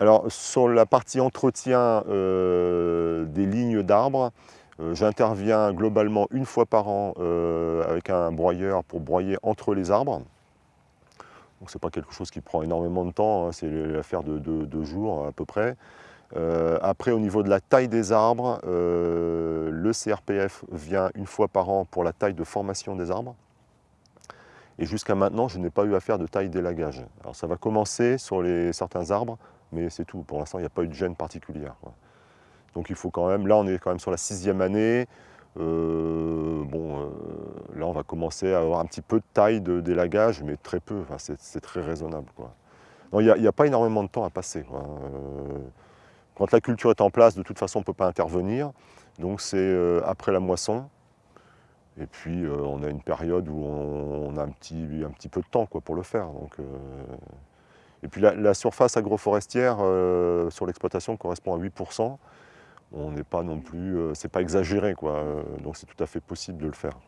Alors sur la partie entretien euh, des lignes d'arbres, euh, j'interviens globalement une fois par an euh, avec un broyeur pour broyer entre les arbres. Donc c'est pas quelque chose qui prend énormément de temps, hein, c'est l'affaire de deux jours à peu près. après au niveau de la taille des arbres, le CRPF vient une fois par an pour la taille de formation des arbres. Et jusqu'à maintenant, je n'ai pas eu à faire de taille d'élagage. Alors ça va commencer sur les, certains arbres, mais c'est tout. Pour l'instant, il n'y a pas eu de gêne particulière. Donc il faut quand même, là on est quand même sur la sixième année, euh, bon, euh, là on va commencer à avoir un petit peu de taille d'élagage, mais très peu, c'est très raisonnable. il n'y a, pas énormément de temps à passer. Euh, quand la culture est en place, de toute façon on ne peut pas intervenir, donc c'est après la moisson, et puis on a une période où on, a un petit, un petit peu de temps pour le faire. Et puis la, surface agroforestière euh, sur l'exploitation correspond à 8%. On n'est pas non plus, euh, c'est pas exagéré quoi, donc c'est tout à fait possible de le faire.